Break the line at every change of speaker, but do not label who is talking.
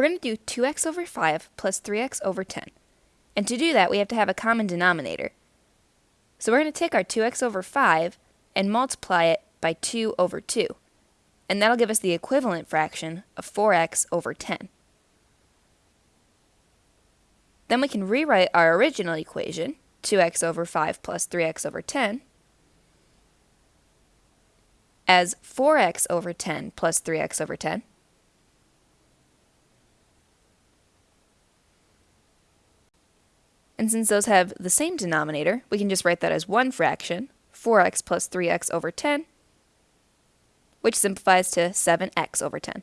we're going to do 2x over 5 plus 3x over 10. And to do that, we have to have a common denominator. So we're going to take our 2x over 5 and multiply it by 2 over 2. And that'll give us the equivalent fraction of 4x over 10. Then we can rewrite our original equation, 2x over 5 plus 3x over 10, as 4x over 10 plus 3x over 10. And since those have the same denominator, we can just write that as one fraction, 4x plus 3x over 10, which simplifies to 7x over 10.